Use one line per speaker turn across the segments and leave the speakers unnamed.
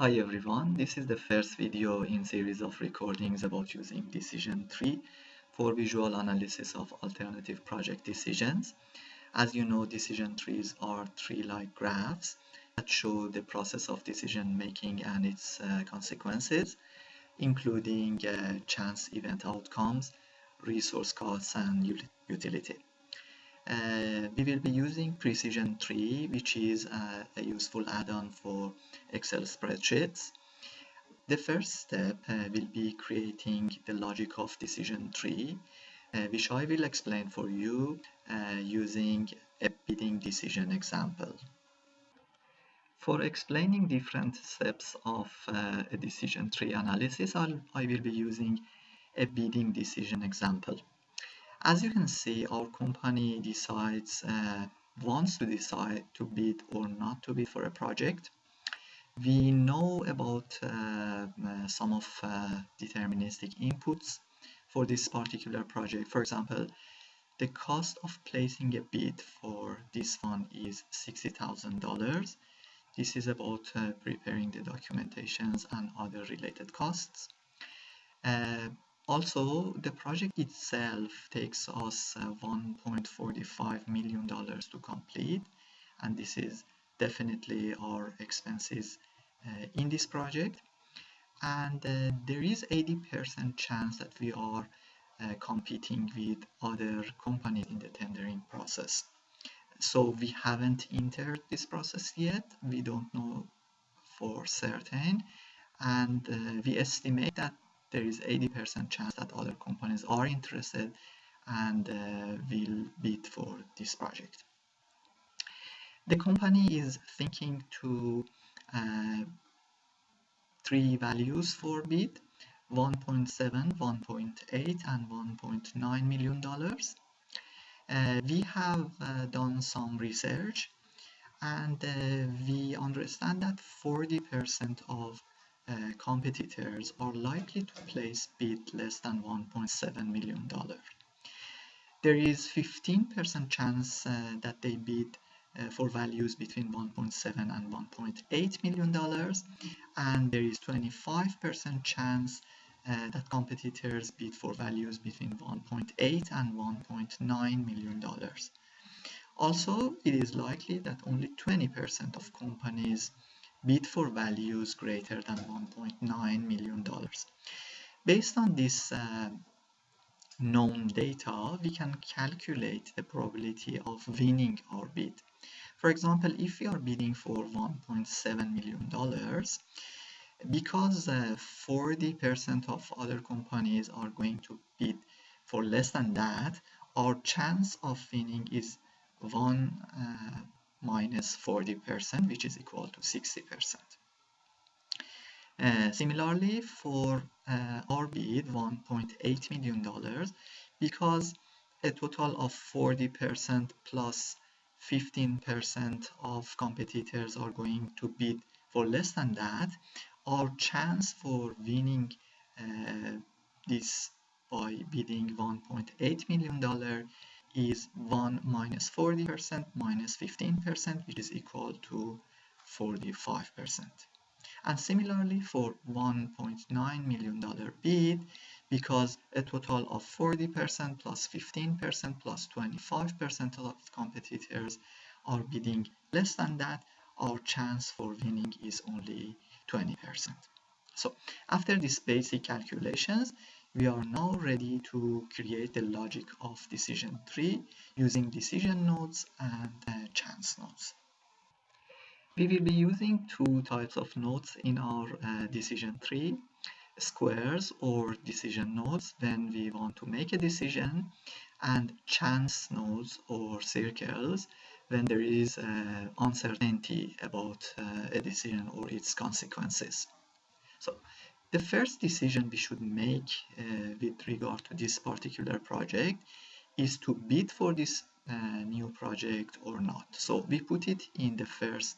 Hi everyone, this is the first video in series of recordings about using decision tree for visual analysis of alternative project decisions. As you know, decision trees are tree-like graphs that show the process of decision making and its uh, consequences, including uh, chance event outcomes, resource costs, and utility. Uh, we will be using Precision Tree, which is a, a useful add-on for Excel spreadsheets. The first step uh, will be creating the logic of decision tree, uh, which I will explain for you uh, using a bidding decision example. For explaining different steps of uh, a decision tree analysis, I'll, I will be using a bidding decision example. As you can see, our company decides, uh, wants to decide to bid or not to bid for a project. We know about uh, uh, some of uh, deterministic inputs for this particular project. For example, the cost of placing a bid for this one is $60,000. This is about uh, preparing the documentations and other related costs. Uh, also, the project itself takes us uh, $1.45 million to complete, and this is definitely our expenses uh, in this project. And uh, there is 80% chance that we are uh, competing with other companies in the tendering process. So we haven't entered this process yet. We don't know for certain. And uh, we estimate that there is 80% chance that other companies are interested and uh, will bid for this project. The company is thinking to uh, three values for bid 1.7, 1.8 and 1.9 million dollars. Uh, we have uh, done some research and uh, we understand that 40% of uh, competitors are likely to place bid less than 1.7 million dollar. There is 15% chance uh, that they bid uh, for values between 1.7 and 1.8 million dollars and there is 25% chance uh, that competitors bid for values between 1.8 and 1.9 million dollars. Also, it is likely that only 20% of companies bid for values greater than 1.9 million dollars. Based on this uh, known data, we can calculate the probability of winning our bid. For example, if we are bidding for 1.7 million dollars, because 40% uh, of other companies are going to bid for less than that, our chance of winning is 1 uh, minus 40%, which is equal to 60%. Uh, similarly, for uh, our bid, $1.8 million, because a total of 40% plus 15% of competitors are going to bid for less than that, our chance for winning uh, this by bidding $1.8 million is 1 minus 40% minus 15%, which is equal to 45%. And similarly for $1.9 million bid, because a total of 40% plus 15% plus 25% of competitors are bidding less than that, our chance for winning is only 20%. So after these basic calculations, we are now ready to create the logic of decision tree using decision nodes and uh, chance nodes. We will be using two types of nodes in our uh, decision tree, squares or decision nodes when we want to make a decision and chance nodes or circles when there is uh, uncertainty about uh, a decision or its consequences. So the first decision we should make uh, with regard to this particular project is to bid for this uh, new project or not. So we put it in the first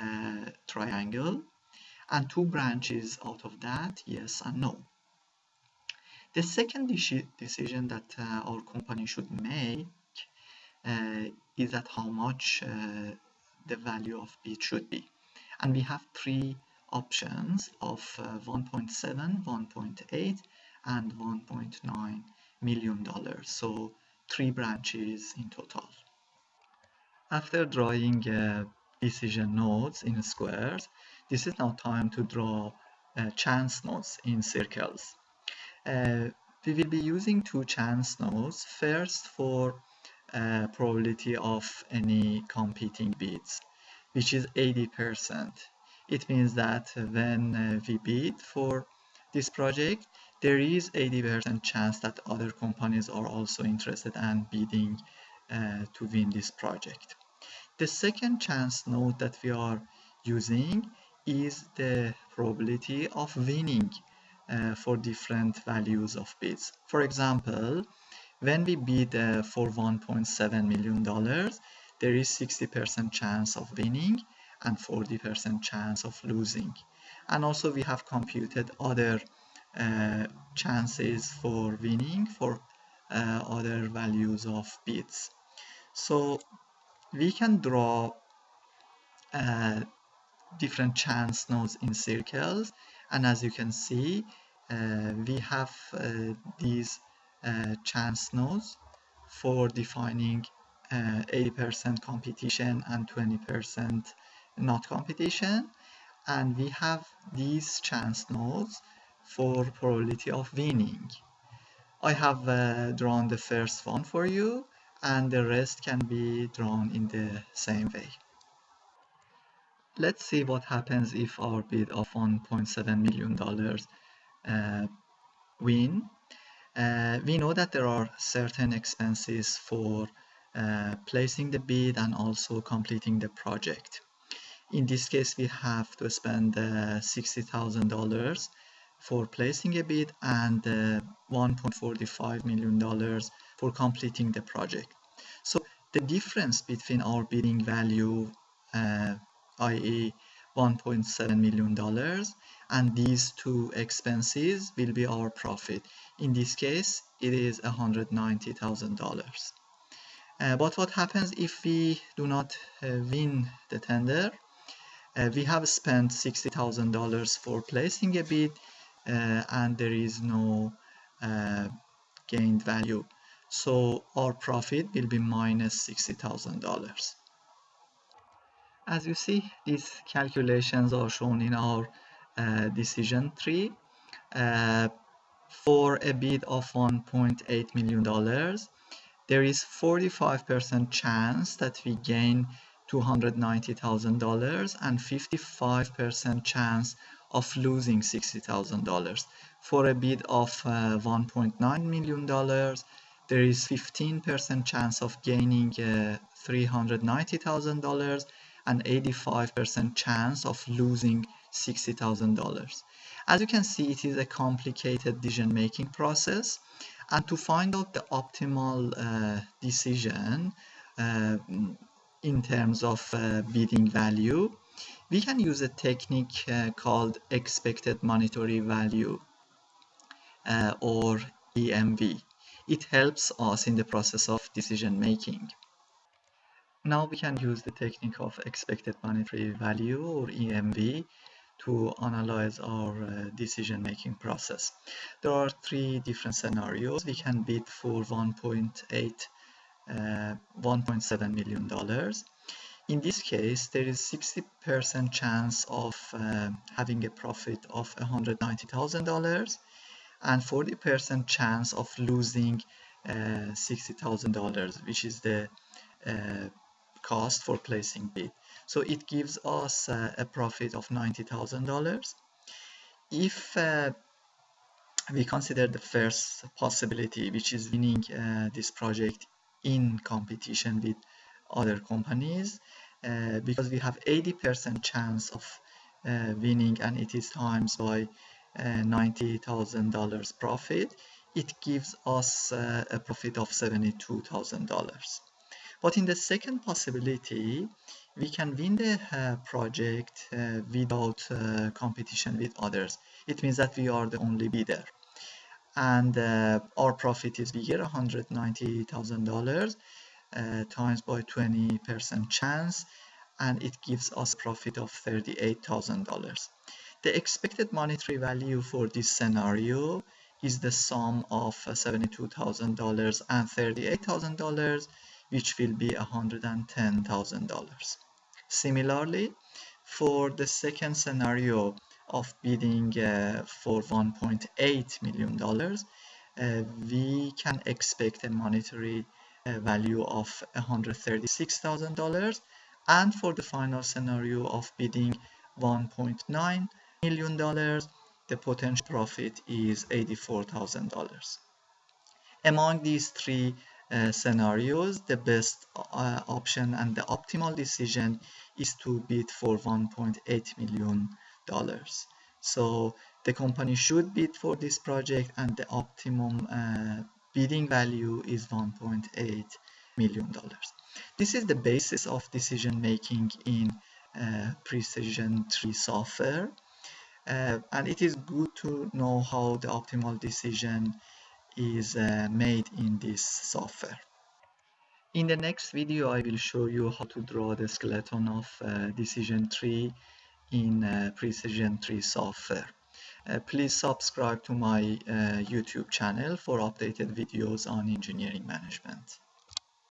uh, triangle and two branches out of that, yes and no. The second decision that uh, our company should make uh, is that how much uh, the value of bid should be. And we have three options of uh, 1.7, 1.8 and 1.9 million dollars. So three branches in total. After drawing uh, decision nodes in squares, this is now time to draw uh, chance nodes in circles. Uh, we will be using two chance nodes. First for uh, probability of any competing bids, which is 80%. It means that when uh, we bid for this project, there is 80% chance that other companies are also interested and bidding uh, to win this project. The second chance node that we are using is the probability of winning uh, for different values of bids. For example, when we bid uh, for 1.7 million dollars, there is 60% chance of winning and 40% chance of losing. And also we have computed other uh, chances for winning for uh, other values of bids. So we can draw uh, different chance nodes in circles and as you can see uh, we have uh, these uh, chance nodes for defining 80% competition and 20% not competition and we have these chance nodes for probability of winning. I have uh, drawn the first one for you and the rest can be drawn in the same way. Let's see what happens if our bid of $1.7 million uh, win. Uh, we know that there are certain expenses for uh, placing the bid and also completing the project. In this case, we have to spend uh, $60,000 for placing a bid and uh, $1.45 million for completing the project. So the difference between our bidding value, uh, i.e. $1.7 million and these two expenses will be our profit. In this case, it is $190,000. Uh, but what happens if we do not uh, win the tender? Uh, we have spent $60,000 for placing a bid uh, and there is no uh, gained value. So our profit will be minus $60,000. As you see, these calculations are shown in our uh, decision tree. Uh, for a bid of $1.8 million, there is 45% chance that we gain $290,000 and 55% chance of losing $60,000. For a bid of uh, $1.9 million, there is 15% chance of gaining uh, $390,000 and 85% chance of losing $60,000. As you can see, it is a complicated decision-making process. And to find out the optimal uh, decision uh, in terms of uh, bidding value, we can use a technique uh, called expected monetary value uh, or EMV. It helps us in the process of decision making. Now we can use the technique of expected monetary value or EMV to analyze our uh, decision making process. There are three different scenarios. We can bid for 1.8 uh, $1.7 million in this case, there is 60% chance of uh, having a profit of $190,000 and 40% chance of losing uh, $60,000, which is the uh, cost for placing bid. So it gives us uh, a profit of $90,000. If uh, we consider the first possibility, which is winning uh, this project in competition with other companies uh, because we have 80% chance of uh, winning and it is times by uh, $90,000 profit. It gives us uh, a profit of $72,000 but in the second possibility we can win the uh, project uh, without competition with others. It means that we are the only bidder and our profit is bigger $190,000 uh, times by 20% chance and it gives us profit of $38,000. The expected monetary value for this scenario is the sum of $72,000 and $38,000 which will be $110,000. Similarly, for the second scenario of bidding uh, for $1.8 million, uh, we can expect a monetary uh, value of $136,000 and for the final scenario of bidding $1.9 million, the potential profit is $84,000. Among these three uh, scenarios, the best uh, option and the optimal decision is to bid for 1.8 million dollars. So the company should bid for this project and the optimum uh, bidding value is 1.8 million dollars. This is the basis of decision making in uh, Precision Tree software. Uh, and it is good to know how the optimal decision is uh, made in this software. In the next video, I will show you how to draw the skeleton of uh, decision tree in uh, Precision Tree software. Uh, please subscribe to my uh, YouTube channel for updated videos on engineering management.